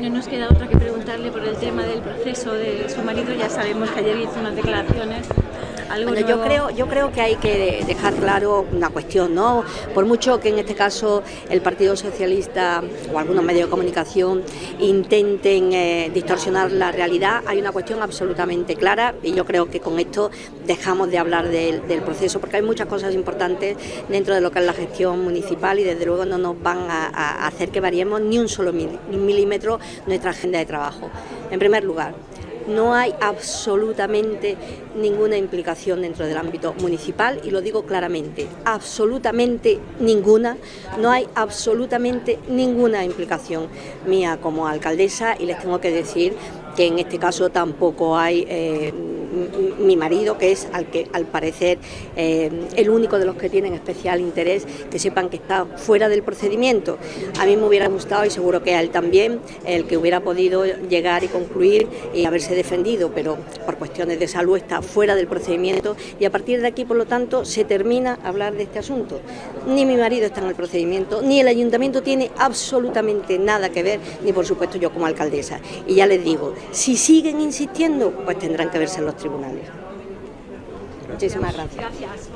No nos queda otra que preguntarle por el tema del proceso de su marido. Ya sabemos que ayer hizo unas declaraciones bueno, yo creo, yo creo que hay que dejar claro una cuestión, ¿no? Por mucho que en este caso el Partido Socialista o algunos medios de comunicación intenten eh, distorsionar la realidad, hay una cuestión absolutamente clara y yo creo que con esto dejamos de hablar del, proceso porque hay muchas cosas importantes dentro de lo que es la gestión municipal y desde luego no nos van a hacer que variemos ni un solo milímetro nuestra agenda de trabajo. En primer lugar, no hay absolutamente ninguna implicación dentro del ámbito municipal y lo digo claramente, absolutamente ninguna, no hay absolutamente ninguna implicación mía como alcaldesa y les tengo que decir que en este caso tampoco hay eh, mi marido, que es al que al parecer eh, el único de los que tienen especial interés, que sepan que está fuera del procedimiento. A mí me hubiera gustado y seguro que a él también, el que hubiera podido llegar y concluir y haberse defendido, pero por cuestiones de salud está fuera del procedimiento y a partir de aquí, por lo tanto, se termina hablar de este asunto. Ni mi marido está en el procedimiento, ni el ayuntamiento tiene absolutamente nada que ver, ni por supuesto yo como alcaldesa. Y ya les digo, si siguen insistiendo, pues tendrán que verse los tribunales. Muchísimas gracias.